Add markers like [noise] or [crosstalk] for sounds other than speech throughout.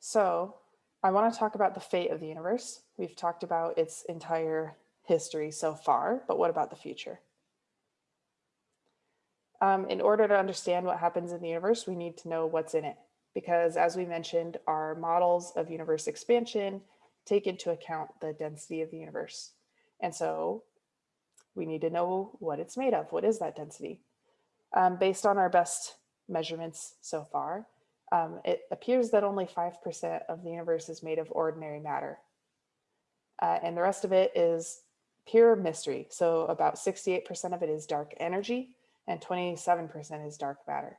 So I want to talk about the fate of the universe. We've talked about its entire history so far, but what about the future? Um, in order to understand what happens in the universe, we need to know what's in it. Because as we mentioned, our models of universe expansion take into account the density of the universe. And so we need to know what it's made of. What is that density? Um, based on our best measurements so far, um, it appears that only 5% of the universe is made of ordinary matter. Uh, and the rest of it is pure mystery. So about 68% of it is dark energy and 27% is dark matter.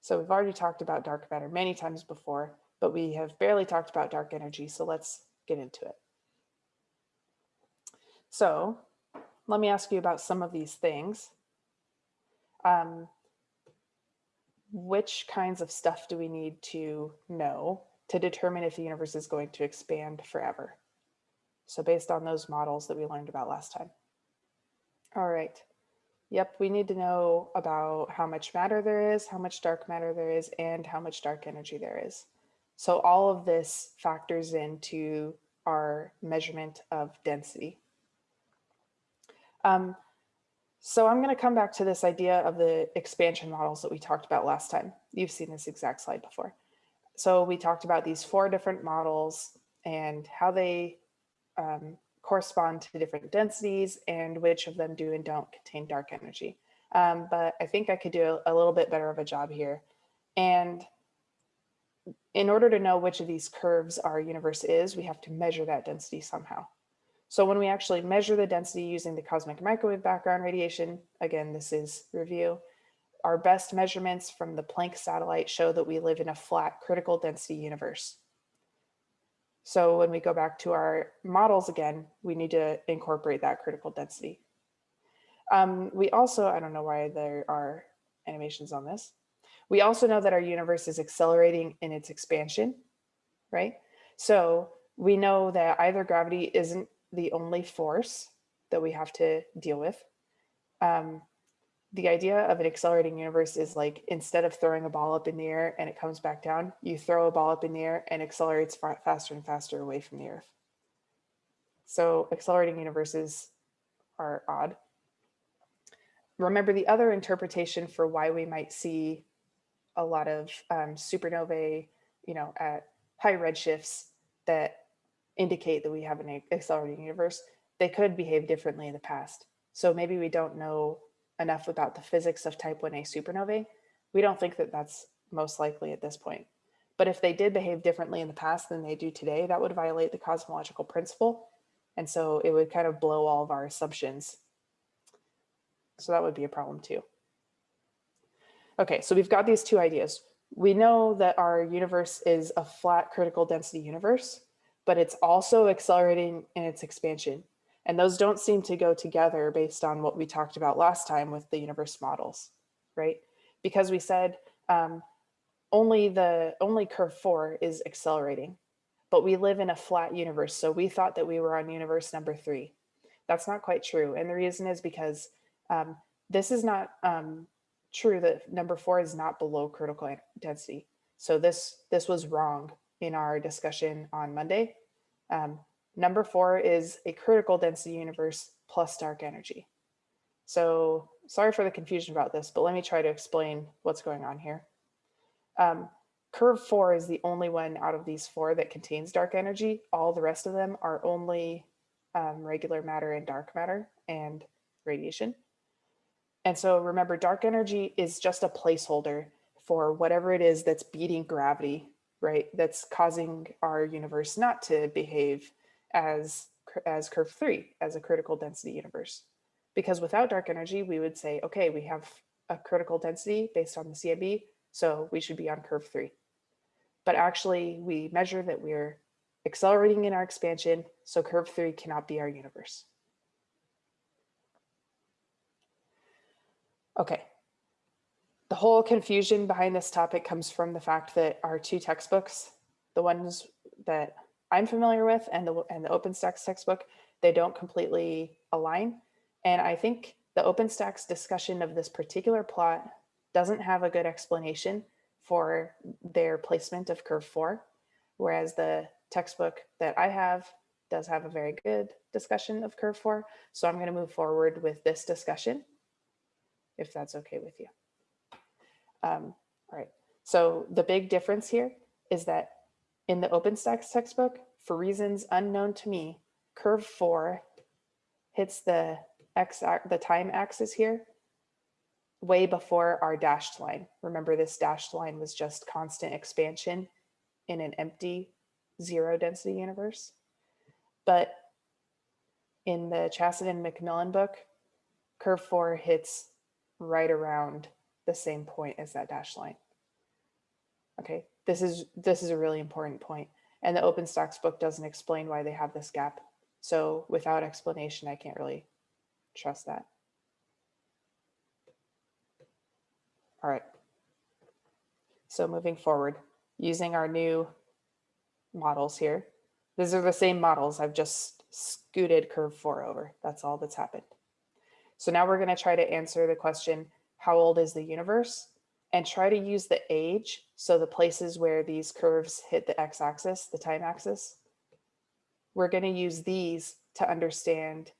So we've already talked about dark matter many times before, but we have barely talked about dark energy. So let's get into it. So let me ask you about some of these things. Um, which kinds of stuff do we need to know to determine if the universe is going to expand forever? So based on those models that we learned about last time. All right. Yep, we need to know about how much matter there is, how much dark matter there is, and how much dark energy there is. So all of this factors into our measurement of density. Um, so I'm going to come back to this idea of the expansion models that we talked about last time. You've seen this exact slide before. So we talked about these four different models and how they um, correspond to different densities and which of them do and don't contain dark energy. Um, but I think I could do a, a little bit better of a job here. And in order to know which of these curves our universe is, we have to measure that density somehow. So when we actually measure the density using the cosmic microwave background radiation, again, this is review, our best measurements from the Planck satellite show that we live in a flat critical density universe. So when we go back to our models again, we need to incorporate that critical density. Um, we also, I don't know why there are animations on this. We also know that our universe is accelerating in its expansion, right? So we know that either gravity isn't the only force that we have to deal with. Um, the idea of an accelerating universe is like instead of throwing a ball up in the air and it comes back down, you throw a ball up in the air and accelerates faster and faster away from the earth. So accelerating universes are odd. Remember the other interpretation for why we might see a lot of um, supernovae, you know, at high redshifts that indicate that we have an accelerating universe, they could behave differently in the past. So maybe we don't know enough about the physics of type 1a supernovae. We don't think that that's most likely at this point. But if they did behave differently in the past than they do today, that would violate the cosmological principle. And so it would kind of blow all of our assumptions. So that would be a problem too. Okay, so we've got these two ideas. We know that our universe is a flat critical density universe but it's also accelerating in its expansion. And those don't seem to go together based on what we talked about last time with the universe models, right? Because we said um, only the only curve four is accelerating, but we live in a flat universe. So we thought that we were on universe number three. That's not quite true. And the reason is because um, this is not um, true that number four is not below critical density. So this, this was wrong in our discussion on Monday. Um, number four is a critical density universe plus dark energy. So sorry for the confusion about this, but let me try to explain what's going on here. Um, curve four is the only one out of these four that contains dark energy. All the rest of them are only um, regular matter and dark matter and radiation. And so remember, dark energy is just a placeholder for whatever it is that's beating gravity right? That's causing our universe not to behave as, as curve three, as a critical density universe. Because without dark energy, we would say, okay, we have a critical density based on the CMB, so we should be on curve three. But actually we measure that we're accelerating in our expansion, so curve three cannot be our universe. Okay, the whole confusion behind this topic comes from the fact that our two textbooks, the ones that I'm familiar with and the, and the OpenStax textbook, they don't completely align. And I think the OpenStax discussion of this particular plot doesn't have a good explanation for their placement of curve four. whereas the textbook that I have does have a very good discussion of curve four. So I'm going to move forward with this discussion, if that's okay with you. Um, all right. So the big difference here is that in the OpenStax textbook, for reasons unknown to me, curve four hits the x the time axis here way before our dashed line. Remember this dashed line was just constant expansion in an empty zero density universe. But in the Chaisson and McMillan book, curve four hits right around the same point as that dashed line. Okay, this is this is a really important point. And the OpenStax book doesn't explain why they have this gap. So without explanation, I can't really trust that. All right. So moving forward, using our new models here, these are the same models. I've just scooted curve four over. That's all that's happened. So now we're going to try to answer the question, how old is the universe? And try to use the age. So the places where these curves hit the x-axis, the time axis, we're going to use these to understand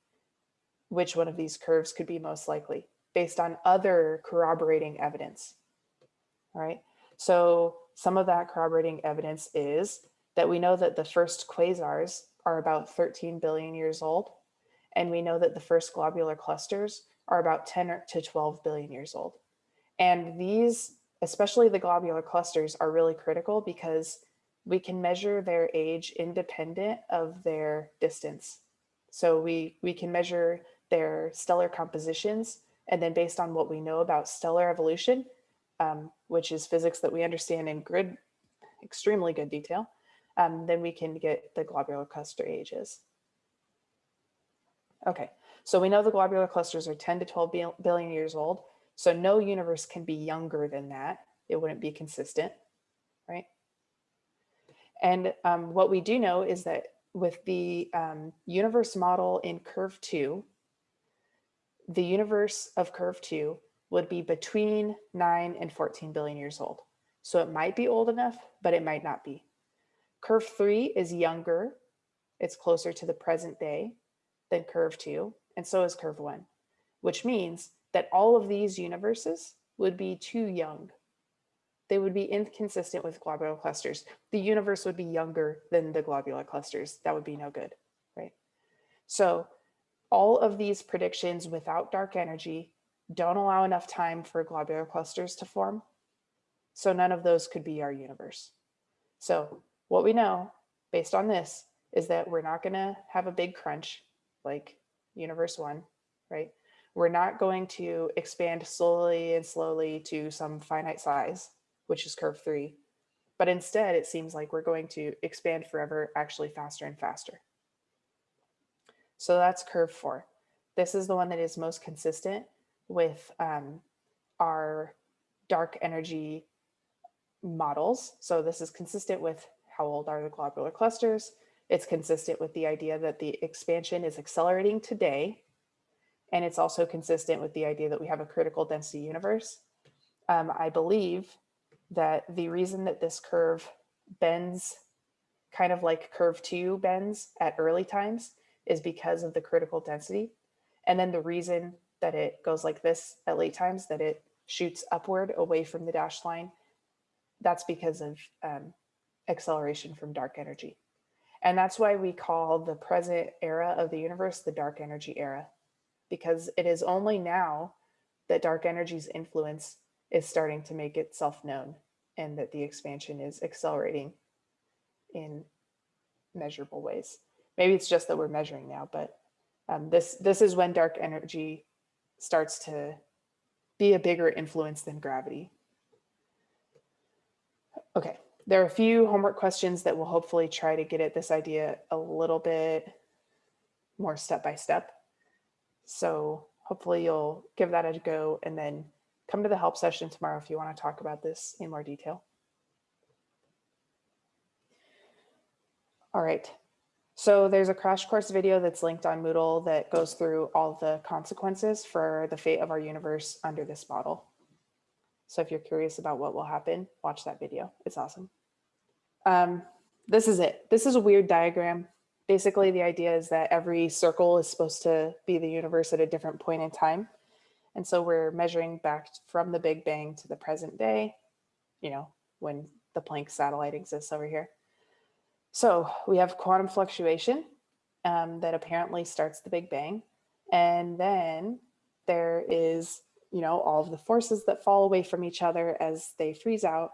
which one of these curves could be most likely based on other corroborating evidence. All right. So some of that corroborating evidence is that we know that the first quasars are about 13 billion years old. And we know that the first globular clusters are about 10 to 12 billion years old. And these, especially the globular clusters, are really critical because we can measure their age independent of their distance. So we, we can measure their stellar compositions, and then based on what we know about stellar evolution, um, which is physics that we understand in grid, extremely good detail, um, then we can get the globular cluster ages. Okay, so we know the globular clusters are 10 to 12 billion years old. So no universe can be younger than that. It wouldn't be consistent, right? And um, what we do know is that with the um, universe model in curve two, the universe of curve two would be between 9 and 14 billion years old. So it might be old enough, but it might not be. Curve 3 is younger. It's closer to the present day than curve 2, and so is curve 1, which means that all of these universes would be too young. They would be inconsistent with globular clusters. The universe would be younger than the globular clusters. That would be no good, right? So all of these predictions without dark energy don't allow enough time for globular clusters to form. So none of those could be our universe. So what we know based on this is that we're not gonna have a big crunch like universe one, right? We're not going to expand slowly and slowly to some finite size, which is curve three. But instead, it seems like we're going to expand forever, actually faster and faster. So that's curve four. This is the one that is most consistent with um, our dark energy models. So this is consistent with how old are the globular clusters. It's consistent with the idea that the expansion is accelerating today. And it's also consistent with the idea that we have a critical density universe. Um, I believe that the reason that this curve bends kind of like curve two bends at early times is because of the critical density. And then the reason that it goes like this at late times, that it shoots upward away from the dashed line, that's because of um, acceleration from dark energy. And that's why we call the present era of the universe the dark energy era, because it is only now that dark energy's influence is starting to make itself known and that the expansion is accelerating in measurable ways. Maybe it's just that we're measuring now, but um, this, this is when dark energy starts to be a bigger influence than gravity. Okay, there are a few homework questions that will hopefully try to get at this idea a little bit more step by step. So hopefully you'll give that a go and then come to the help session tomorrow if you want to talk about this in more detail. All right, so there's a crash course video that's linked on Moodle that goes through all the consequences for the fate of our universe under this model. So if you're curious about what will happen, watch that video. It's awesome. Um, this is it. This is a weird diagram. Basically, the idea is that every circle is supposed to be the universe at a different point in time. And so we're measuring back from the Big Bang to the present day, you know, when the Planck satellite exists over here. So we have quantum fluctuation um, that apparently starts the Big Bang. And then there is, you know, all of the forces that fall away from each other as they freeze out,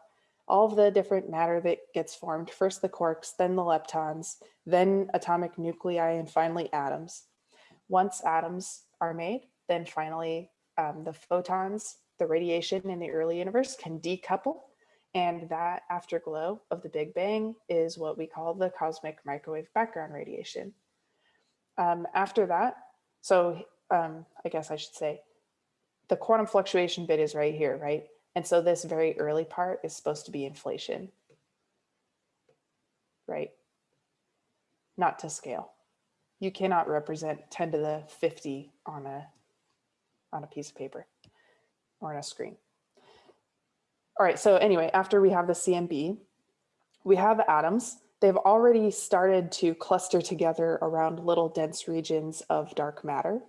all of the different matter that gets formed, first the quarks, then the leptons, then atomic nuclei, and finally atoms. Once atoms are made, then finally um, the photons, the radiation in the early universe can decouple. And that afterglow of the Big Bang is what we call the cosmic microwave background radiation. Um, after that, so um, I guess I should say, the quantum fluctuation bit is right here, right? And so this very early part is supposed to be inflation, right? Not to scale. You cannot represent 10 to the 50 on a on a piece of paper or on a screen. All right, so anyway, after we have the CMB, we have atoms. They've already started to cluster together around little dense regions of dark matter.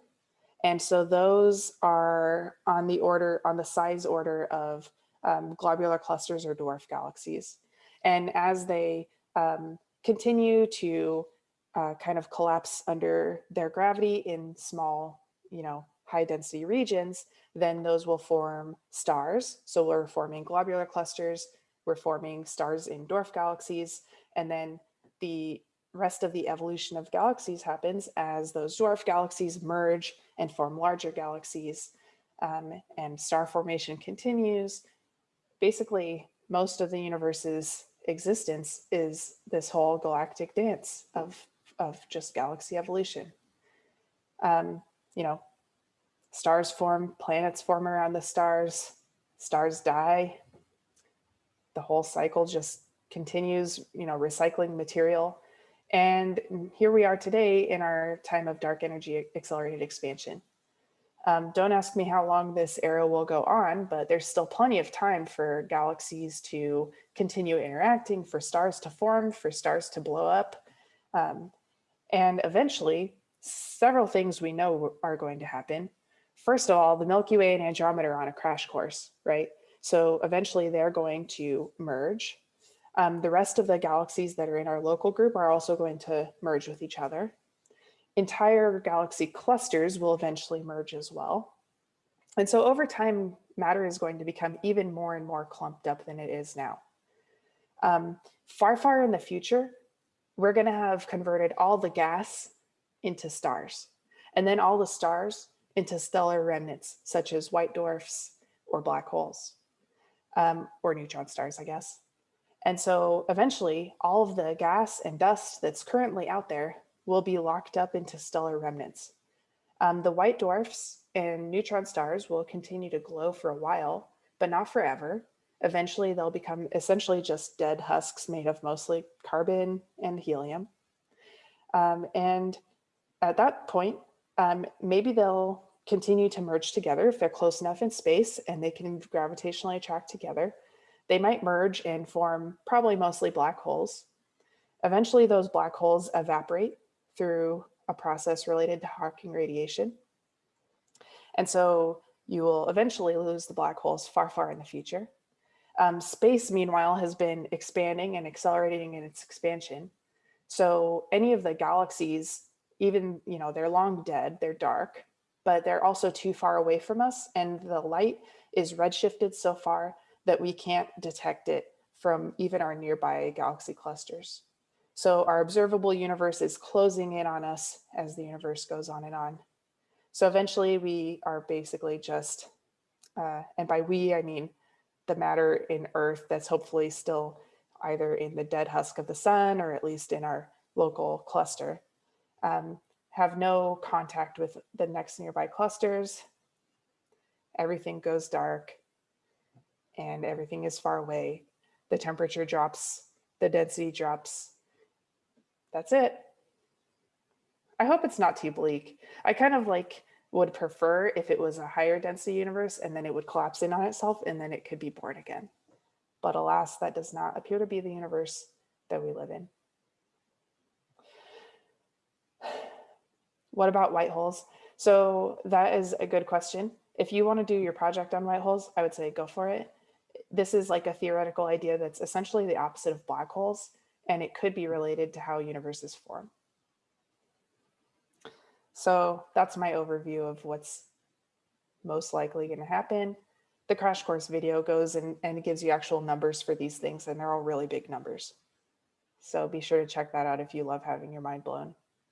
And so those are on the order, on the size order of um, globular clusters or dwarf galaxies. And as they um, continue to uh, kind of collapse under their gravity in small, you know, high density regions, then those will form stars. So we're forming globular clusters, we're forming stars in dwarf galaxies, and then the rest of the evolution of galaxies happens as those dwarf galaxies merge and form larger galaxies um, and star formation continues. Basically, most of the universe's existence is this whole galactic dance of, of just galaxy evolution. Um, you know, Stars form, planets form around the stars, stars die. The whole cycle just continues, you know, recycling material. And here we are today in our time of dark energy accelerated expansion. Um, don't ask me how long this era will go on, but there's still plenty of time for galaxies to continue interacting, for stars to form, for stars to blow up. Um, and eventually, several things we know are going to happen. First of all, the Milky Way and Andromeda are on a crash course, right? So eventually they're going to merge. Um, the rest of the galaxies that are in our local group are also going to merge with each other. Entire galaxy clusters will eventually merge as well. And so over time, matter is going to become even more and more clumped up than it is now. Um, far, far in the future, we're going to have converted all the gas into stars. And then all the stars into stellar remnants, such as white dwarfs or black holes, um, or neutron stars, I guess. And so eventually all of the gas and dust that's currently out there will be locked up into stellar remnants. Um, the white dwarfs and neutron stars will continue to glow for a while, but not forever. Eventually they'll become essentially just dead husks made of mostly carbon and helium. Um, and at that point, um, maybe they'll continue to merge together if they're close enough in space and they can gravitationally attract together. They might merge and form probably mostly black holes. Eventually those black holes evaporate through a process related to Hawking radiation. And so you will eventually lose the black holes far, far in the future. Um, space, meanwhile, has been expanding and accelerating in its expansion. So any of the galaxies even, you know, they're long dead, they're dark, but they're also too far away from us. And the light is redshifted so far that we can't detect it from even our nearby galaxy clusters. So our observable universe is closing in on us as the universe goes on and on. So eventually we are basically just, uh, and by we, I mean the matter in Earth that's hopefully still either in the dead husk of the sun or at least in our local cluster um, have no contact with the next nearby clusters. Everything goes dark and everything is far away. The temperature drops, the density drops. That's it. I hope it's not too bleak. I kind of like would prefer if it was a higher density universe and then it would collapse in on itself and then it could be born again. But alas, that does not appear to be the universe that we live in. [sighs] What about white holes? So that is a good question. If you want to do your project on white holes, I would say go for it. This is like a theoretical idea that's essentially the opposite of black holes, and it could be related to how universes form. So that's my overview of what's most likely going to happen. The crash course video goes and, and gives you actual numbers for these things, and they're all really big numbers. So be sure to check that out if you love having your mind blown.